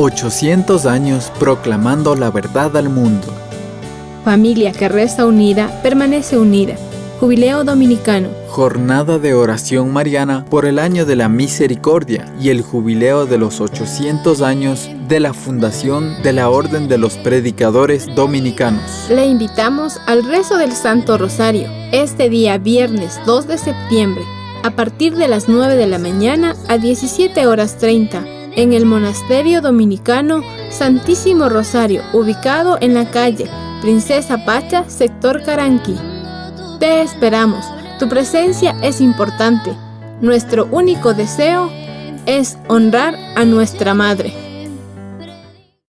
800 años proclamando la verdad al mundo. Familia que reza unida, permanece unida. Jubileo Dominicano. Jornada de oración mariana por el año de la misericordia y el jubileo de los 800 años de la fundación de la Orden de los Predicadores Dominicanos. Le invitamos al rezo del Santo Rosario este día viernes 2 de septiembre a partir de las 9 de la mañana a 17 horas 30 en el Monasterio Dominicano Santísimo Rosario ubicado en la calle Princesa Pacha, sector Caranqui. Te esperamos. Tu presencia es importante. Nuestro único deseo es honrar a nuestra Madre.